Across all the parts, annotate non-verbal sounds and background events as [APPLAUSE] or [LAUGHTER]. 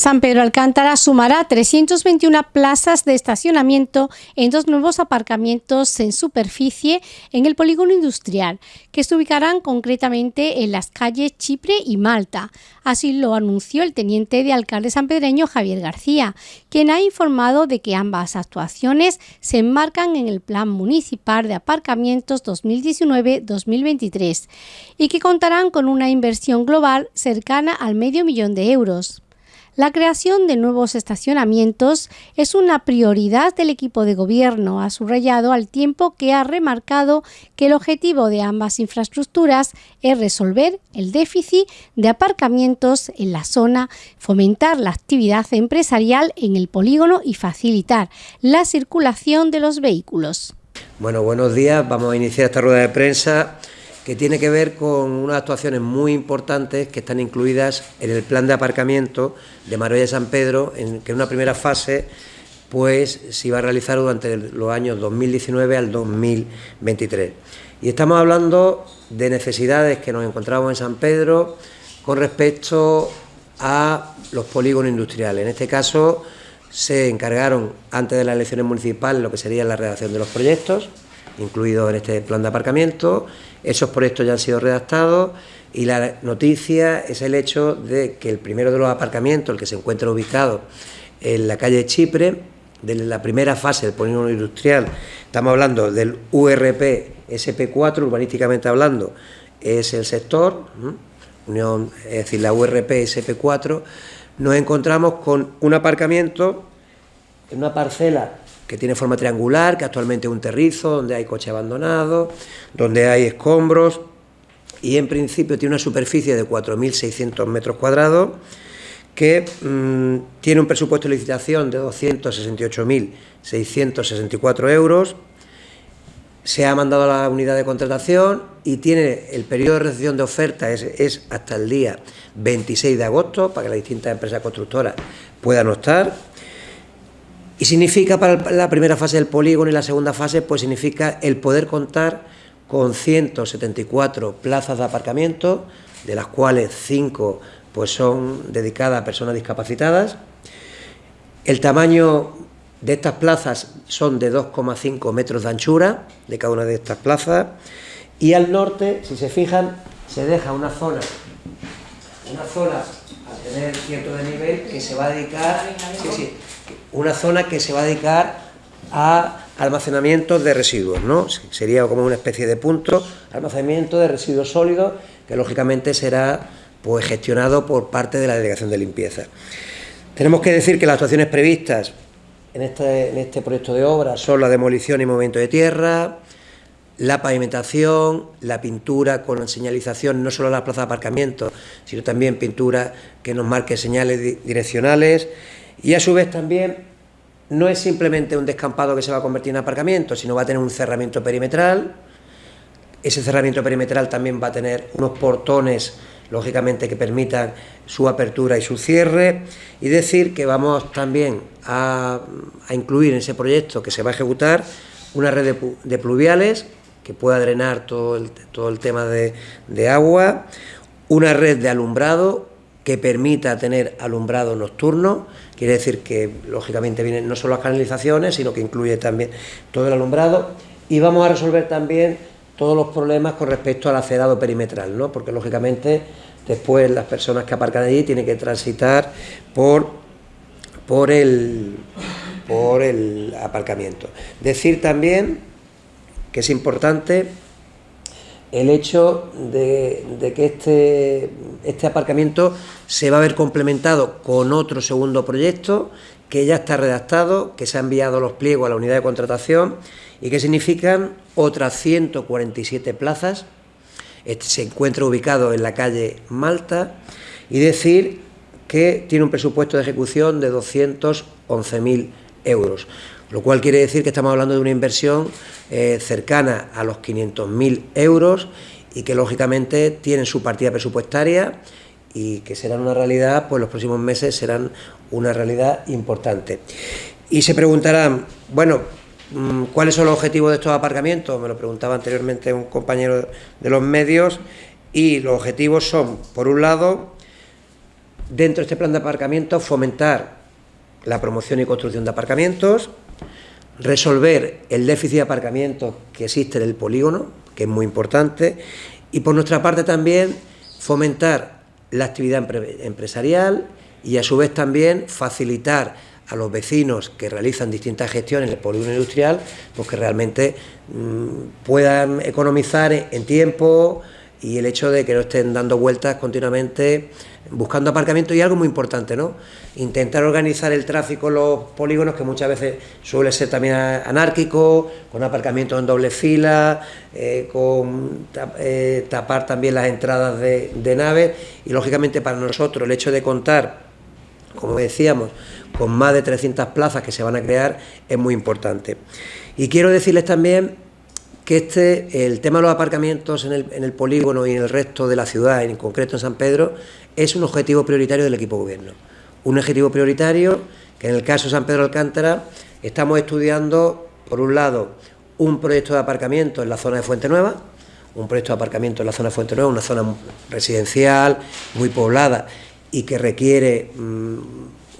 San Pedro Alcántara sumará 321 plazas de estacionamiento en dos nuevos aparcamientos en superficie en el polígono industrial, que se ubicarán concretamente en las calles Chipre y Malta. Así lo anunció el teniente de alcalde sanpedreño Javier García, quien ha informado de que ambas actuaciones se enmarcan en el Plan Municipal de Aparcamientos 2019-2023 y que contarán con una inversión global cercana al medio millón de euros. La creación de nuevos estacionamientos es una prioridad del equipo de gobierno, ha subrayado al tiempo que ha remarcado que el objetivo de ambas infraestructuras es resolver el déficit de aparcamientos en la zona, fomentar la actividad empresarial en el polígono y facilitar la circulación de los vehículos. Bueno, buenos días. Vamos a iniciar esta rueda de prensa que tiene que ver con unas actuaciones muy importantes que están incluidas en el plan de aparcamiento de Marbella San Pedro, en que en una primera fase pues se iba a realizar durante los años 2019 al 2023. Y estamos hablando de necesidades que nos encontramos en San Pedro con respecto a los polígonos industriales. En este caso se encargaron antes de las elecciones municipales lo que sería la redacción de los proyectos, incluidos en este plan de aparcamiento, esos proyectos ya han sido redactados y la noticia es el hecho de que el primero de los aparcamientos, el que se encuentra ubicado en la calle Chipre, de la primera fase del polígono industrial, estamos hablando del URP SP4, urbanísticamente hablando, es el sector, es decir, la URP SP4, nos encontramos con un aparcamiento en una parcela que tiene forma triangular, que actualmente es un terrizo, donde hay coche abandonado, donde hay escombros, y en principio tiene una superficie de 4.600 metros cuadrados, que mm, tiene un presupuesto de licitación de 268.664 euros, se ha mandado a la unidad de contratación y tiene el periodo de recepción de oferta es, es hasta el día 26 de agosto para que las distintas empresas constructoras puedan optar y significa para la primera fase del polígono y la segunda fase, pues significa el poder contar con 174 plazas de aparcamiento, de las cuales 5 pues son dedicadas a personas discapacitadas. El tamaño de estas plazas son de 2,5 metros de anchura de cada una de estas plazas. Y al norte, si se fijan, se deja una zona, una zona a tener cierto desnivel que se va a dedicar una zona que se va a dedicar a almacenamiento de residuos, ¿no? Sería como una especie de punto, almacenamiento de residuos sólidos, que lógicamente será pues, gestionado por parte de la Delegación de Limpieza. Tenemos que decir que las actuaciones previstas en este, en este proyecto de obra son la demolición y movimiento de tierra, la pavimentación, la pintura con señalización, no solo la plaza de aparcamiento, sino también pintura que nos marque señales direccionales, y a su vez también no es simplemente un descampado que se va a convertir en aparcamiento, sino va a tener un cerramiento perimetral. Ese cerramiento perimetral también va a tener unos portones, lógicamente, que permitan su apertura y su cierre. Y decir que vamos también a, incluir en ese proyecto que se va a ejecutar una red de, pluviales que pueda drenar todo el, todo el tema de agua, una red de alumbrado que permita tener alumbrado nocturno, quiere decir que lógicamente vienen no solo las canalizaciones, sino que incluye también todo el alumbrado y vamos a resolver también todos los problemas con respecto al acerado perimetral, ¿no? porque lógicamente después las personas que aparcan allí tienen que transitar por, por, el, por el aparcamiento. Decir también que es importante el hecho de, que este, este, aparcamiento se va a ver complementado con otro segundo proyecto que ya está redactado, que se ha enviado los pliegos a la unidad de contratación y que significan otras 147 plazas. Este se encuentra ubicado en la calle Malta y decir que tiene un presupuesto de ejecución de 211.000 euros lo cual quiere decir que estamos hablando de una inversión eh, cercana a los 500.000 euros y que lógicamente tienen su partida presupuestaria y que serán una realidad, pues los próximos meses serán una realidad importante. Y se preguntarán, bueno, mm, ¿cuáles son los objetivos de estos aparcamientos? Me lo preguntaba anteriormente un compañero de los medios y los objetivos son, por un lado, dentro de este plan de aparcamiento fomentar la promoción y construcción de aparcamientos, resolver el déficit de aparcamientos que existe en el polígono, que es muy importante, y por nuestra parte también fomentar la actividad empresarial y a su vez también facilitar a los vecinos que realizan distintas gestiones en el polígono industrial, pues que realmente mm, puedan economizar en tiempo y el hecho de que no estén dando vueltas continuamente buscando aparcamiento y algo muy importante, ¿no? Intentar organizar el tráfico en los polígonos, que muchas veces suele ser también anárquico, con aparcamientos en doble fila, eh, con eh, tapar también las entradas de, de naves y lógicamente para nosotros el hecho de contar, como decíamos, con más de 300 plazas que se van a crear es muy importante. Y quiero decirles también que este, el tema de los aparcamientos en el, en el polígono y en el resto de la ciudad, en concreto en San Pedro, es un objetivo prioritario del equipo gobierno. Un objetivo prioritario que en el caso de San Pedro Alcántara estamos estudiando, por un lado, un proyecto de aparcamiento en la zona de Fuente Nueva, un proyecto de aparcamiento en la zona de Fuente Nueva, una zona residencial, muy poblada y que requiere mm,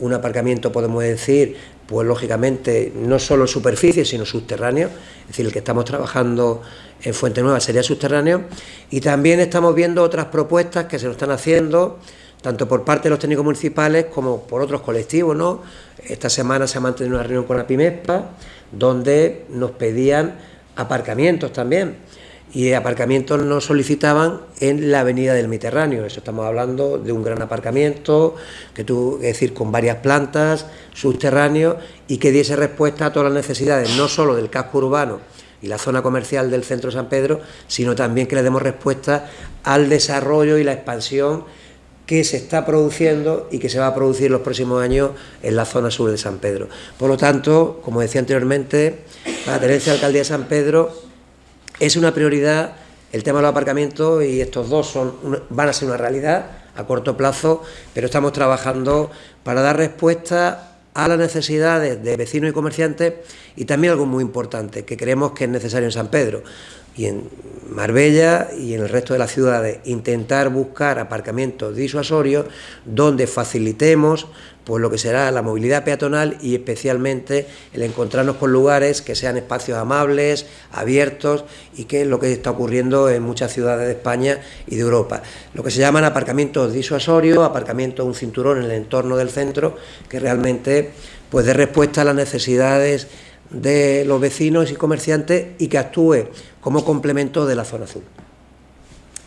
un aparcamiento, podemos decir, pues lógicamente no solo superficie, sino subterráneo, es decir, el que estamos trabajando en Fuente Nueva sería subterráneo, y también estamos viendo otras propuestas que se nos están haciendo, tanto por parte de los técnicos municipales como por otros colectivos, ¿no? Esta semana se ha mantenido una reunión con la PIMESPA, donde nos pedían aparcamientos también, y aparcamientos nos solicitaban en la avenida del Mediterráneo. Eso estamos hablando de un gran aparcamiento, que tú, es decir, con varias plantas, subterráneos, y que diese respuesta a todas las necesidades, no solo del casco urbano y la zona comercial del centro de San Pedro, sino también que le demos respuesta al desarrollo y la expansión que se está produciendo y que se va a producir los próximos años en la zona sur de San Pedro. Por lo tanto, como decía anteriormente, la tenencia de alcaldía de San Pedro es una prioridad el tema de los aparcamientos y estos dos son, van a ser una realidad a corto plazo, pero estamos trabajando para dar respuesta a las necesidades de vecinos y comerciantes y también algo muy importante que creemos que es necesario en San Pedro y en Marbella y en el resto de las ciudades, intentar buscar aparcamientos disuasorios donde facilitemos pues lo que será la movilidad peatonal y especialmente el encontrarnos con lugares que sean espacios amables, abiertos y que es lo que está ocurriendo en muchas ciudades de España y de Europa. Lo que se llaman aparcamientos disuasorios, aparcamientos un cinturón en el entorno del centro que realmente pues dé respuesta a las necesidades de los vecinos y comerciantes y que actúe como complemento de la zona azul.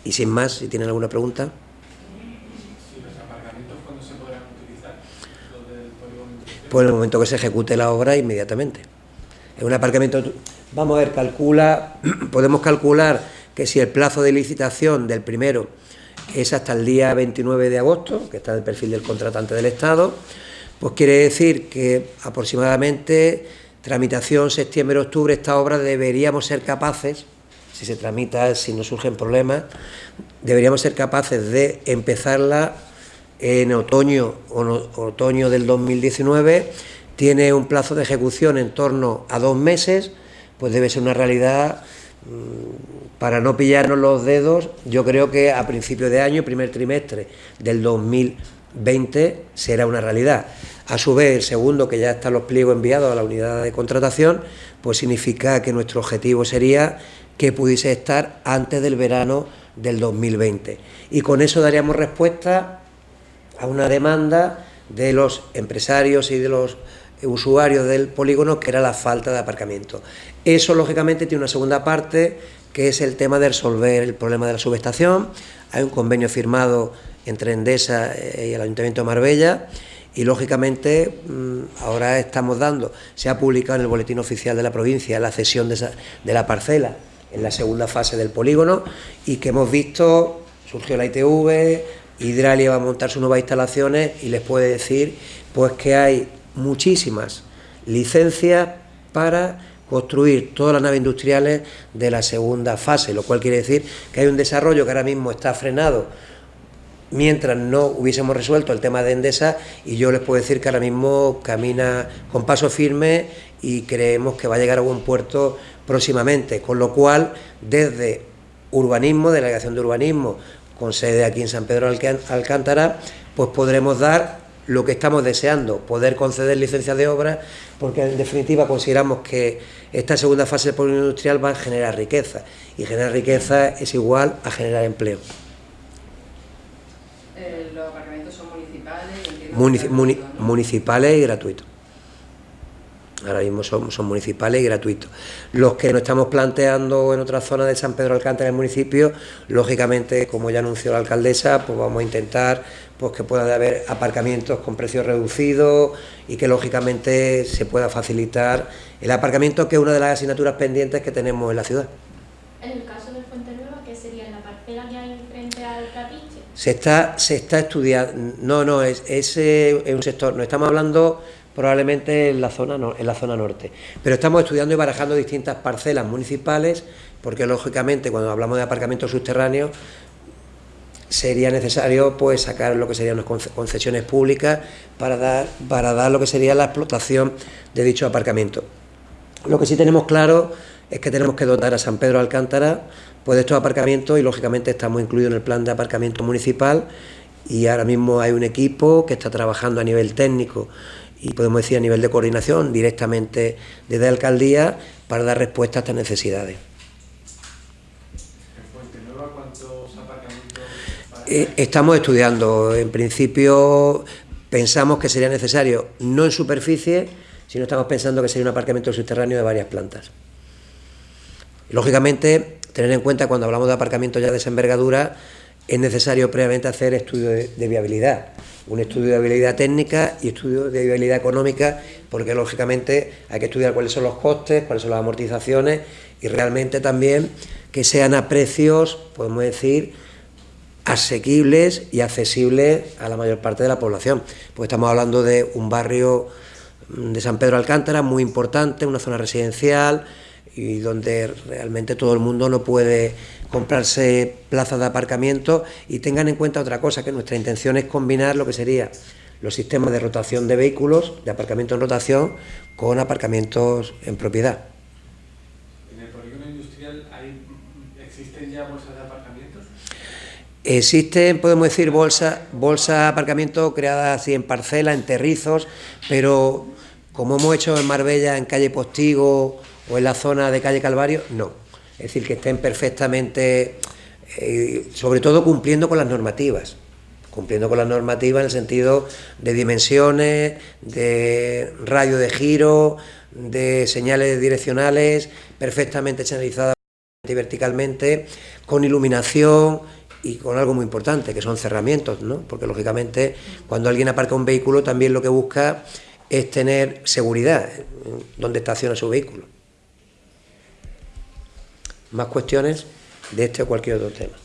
Y sin más, si tienen alguna pregunta. Pues en el momento que se ejecute la obra, inmediatamente. Es un aparcamiento, vamos a ver, calcula, [CLEARS THROAT] podemos calcular que si el plazo de licitación del primero es hasta el día 29 de agosto, que está en el perfil del contratante del Estado, pues quiere decir que aproximadamente tramitación septiembre-octubre, esta obra deberíamos ser capaces, si se tramita, si no surgen problemas, deberíamos ser capaces de empezarla en otoño, otoño del 2019, tiene un plazo de ejecución en torno a dos meses, pues debe ser una realidad, mm, para no pillarnos los dedos, yo creo que a principio de año, primer trimestre del 2020, será una realidad. A su vez, el segundo, que ya están los pliegos enviados a la unidad de contratación, pues significa que nuestro objetivo sería que pudiese estar antes del verano del 2020. Y con eso daríamos respuesta a una demanda de los empresarios y de los usuarios del polígono, que era la falta de aparcamiento. Eso, lógicamente, tiene una segunda parte, que es el tema de resolver el problema de la subestación. Hay un convenio firmado entre Endesa y el Ayuntamiento de Marbella, y lógicamente mm, ahora estamos dando, se ha publicado en el boletín oficial de la provincia la cesión de, la parcela en la segunda fase del polígono y que hemos visto, surgió la ITV, Hidralia va a montar sus nuevas instalaciones y les puede decir pues que hay muchísimas licencias para construir todas las naves industriales de la segunda fase, lo cual quiere decir que hay un desarrollo que ahora mismo está frenado mientras no hubiésemos resuelto el tema de Endesa y yo les puedo decir que ahora mismo camina con paso firme y creemos que va a llegar a buen puerto próximamente, con lo cual desde urbanismo, delegación de urbanismo, con sede aquí en San Pedro Alcántara, pues podremos dar lo que estamos deseando, poder conceder licencias de obra, porque en definitiva consideramos que esta segunda fase del polígono industrial va a generar riqueza, y generar riqueza es igual a generar empleo. Eh, ¿Los aparcamientos son municipales? y gratuitos ahora mismo son, son, municipales y gratuitos. Los que nos estamos planteando en otra zona de San Pedro Alcántara, el municipio, lógicamente, como ya anunció la alcaldesa, pues vamos a intentar pues que pueda haber aparcamientos con precios reducidos y que lógicamente se pueda facilitar el aparcamiento, que es una de las asignaturas pendientes que tenemos en la ciudad. En el caso de Fuente Nueva, ¿qué sería la parcela que hay frente al trapiche? Se está, se está estudiando, no, no, es, es, eh, es un sector, no estamos hablando probablemente en la, zona en la zona norte. Pero estamos estudiando y barajando distintas parcelas municipales, porque lógicamente cuando hablamos de aparcamientos subterráneos sería necesario pues sacar lo que serían unas concesiones públicas para dar, para dar lo que sería la explotación de dicho aparcamiento. Lo que sí tenemos claro es que tenemos que dotar a San Pedro Alcántara pues, de estos aparcamientos y lógicamente estamos incluidos en el plan de aparcamiento municipal y ahora mismo hay un equipo que está trabajando a nivel técnico y podemos decir a nivel de coordinación directamente desde la alcaldía para dar respuesta a estas necesidades. Eh, estamos estudiando, en principio pensamos que sería necesario, no en superficie, sino estamos pensando que sería un aparcamiento subterráneo de varias plantas. Lógicamente, tener en cuenta cuando hablamos de aparcamiento ya de esa envergadura, es necesario previamente hacer estudio de, viabilidad, un estudio de viabilidad técnica y estudio de viabilidad económica, porque lógicamente hay que estudiar cuáles son los costes, cuáles son las amortizaciones y realmente también que sean a precios, podemos decir, asequibles y accesibles a la mayor parte de la población. Pues estamos hablando de un barrio de San Pedro Alcántara muy importante, una zona residencial, y donde realmente todo el mundo no puede comprarse plazas de aparcamiento y tengan en cuenta otra cosa, que nuestra intención es combinar lo que sería los sistemas de rotación de vehículos, de aparcamiento en rotación, con aparcamientos en propiedad. ¿En el polígono industrial existen ya bolsas de aparcamientos? Existen, podemos decir, bolsas bolsa de aparcamiento creadas así en parcela, en terrizos, pero como hemos hecho en Marbella, en calle Postigo, o en la zona de calle Calvario, no. Es decir, que estén perfectamente, eh, sobre todo cumpliendo con las normativas, cumpliendo con las normativas en el sentido de dimensiones, de radio de giro, de señales direccionales, perfectamente señalizadas verticalmente, con iluminación y con algo muy importante, que son cerramientos, ¿no? porque lógicamente cuando alguien aparca un vehículo también lo que busca es tener seguridad donde estaciona su vehículo más cuestiones de este o cualquier otro tema.